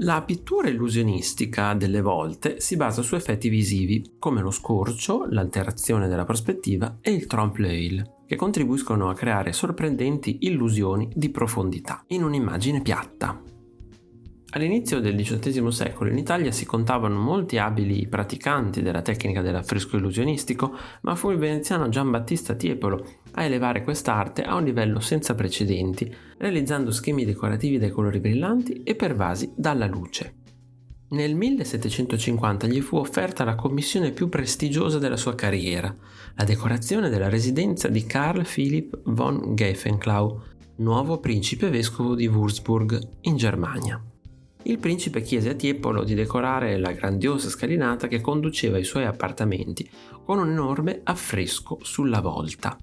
La pittura illusionistica delle volte si basa su effetti visivi come lo scorcio, l'alterazione della prospettiva e il trompe-l'œil, che contribuiscono a creare sorprendenti illusioni di profondità in un'immagine piatta. All'inizio del XVIII secolo in Italia si contavano molti abili praticanti della tecnica dell'affresco illusionistico, ma fu il veneziano Giambattista Tiepolo a elevare quest'arte a un livello senza precedenti, realizzando schemi decorativi dai colori brillanti e pervasi dalla luce. Nel 1750 gli fu offerta la commissione più prestigiosa della sua carriera, la decorazione della residenza di Carl Philipp von Geifenklau, nuovo principe vescovo di Würzburg, in Germania il principe chiese a Tiepolo di decorare la grandiosa scalinata che conduceva ai suoi appartamenti con un enorme affresco sulla volta.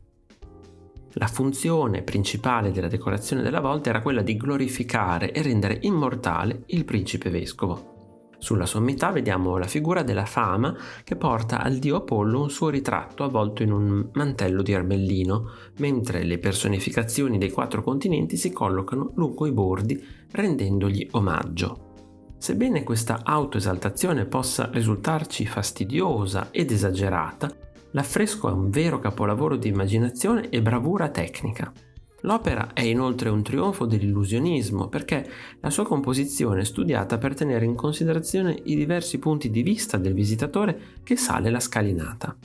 La funzione principale della decorazione della volta era quella di glorificare e rendere immortale il principe vescovo. Sulla sommità vediamo la figura della fama che porta al dio Apollo un suo ritratto avvolto in un mantello di armellino, mentre le personificazioni dei quattro continenti si collocano lungo i bordi rendendogli omaggio. Sebbene questa autoesaltazione possa risultarci fastidiosa ed esagerata, l'affresco è un vero capolavoro di immaginazione e bravura tecnica. L'opera è inoltre un trionfo dell'illusionismo perché la sua composizione è studiata per tenere in considerazione i diversi punti di vista del visitatore che sale la scalinata.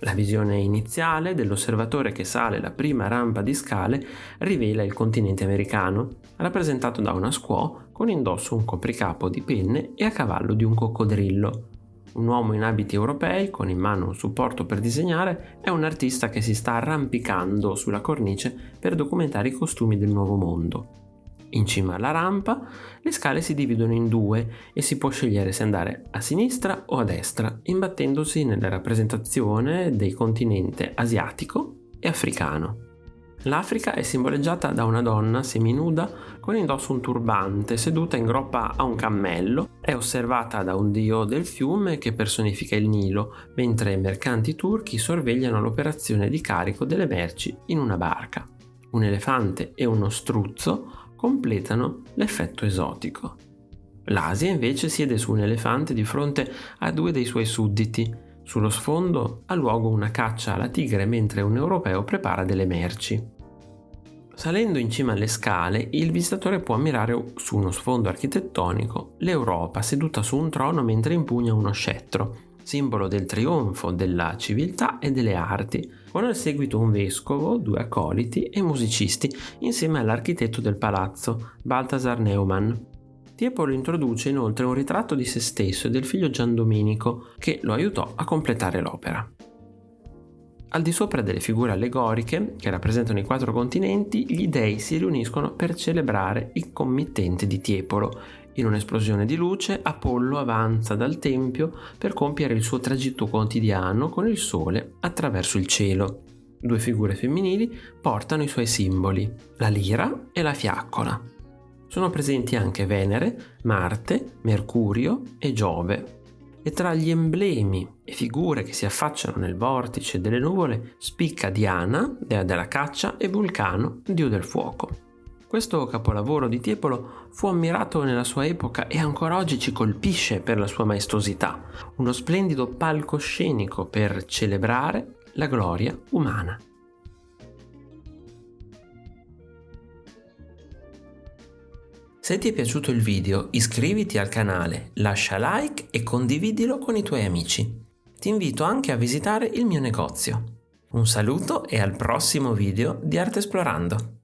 La visione iniziale dell'osservatore che sale la prima rampa di scale rivela il continente americano, rappresentato da una squaw con indosso un copricapo di penne e a cavallo di un coccodrillo, un uomo in abiti europei, con in mano un supporto per disegnare, è un artista che si sta arrampicando sulla cornice per documentare i costumi del nuovo mondo. In cima alla rampa le scale si dividono in due e si può scegliere se andare a sinistra o a destra, imbattendosi nella rappresentazione del continente asiatico e africano. L'Africa è simboleggiata da una donna seminuda con indosso un turbante, seduta in groppa a un cammello, è osservata da un dio del fiume che personifica il Nilo, mentre mercanti turchi sorvegliano l'operazione di carico delle merci in una barca. Un elefante e uno struzzo completano l'effetto esotico. L'Asia invece siede su un elefante di fronte a due dei suoi sudditi, sullo sfondo ha luogo una caccia alla tigre mentre un europeo prepara delle merci. Salendo in cima alle scale, il visitatore può ammirare su uno sfondo architettonico l'Europa seduta su un trono mentre impugna uno scettro, simbolo del trionfo della civiltà e delle arti, con al seguito un vescovo, due accoliti e musicisti insieme all'architetto del palazzo, Balthasar Neumann, Tiepolo introduce inoltre un ritratto di se stesso e del figlio Gian Domenico che lo aiutò a completare l'opera. Al di sopra delle figure allegoriche, che rappresentano i quattro continenti, gli dei si riuniscono per celebrare il committente di Tiepolo. In un'esplosione di luce, Apollo avanza dal tempio per compiere il suo tragitto quotidiano con il sole attraverso il cielo. Due figure femminili portano i suoi simboli, la lira e la fiaccola. Sono presenti anche Venere, Marte, Mercurio e Giove. E tra gli emblemi e figure che si affacciano nel vortice delle nuvole spicca Diana, dea della caccia, e Vulcano, dio del fuoco. Questo capolavoro di Tiepolo fu ammirato nella sua epoca e ancora oggi ci colpisce per la sua maestosità, uno splendido palcoscenico per celebrare la gloria umana. Se ti è piaciuto il video iscriviti al canale, lascia like e condividilo con i tuoi amici. Ti invito anche a visitare il mio negozio. Un saluto e al prossimo video di Arte Esplorando!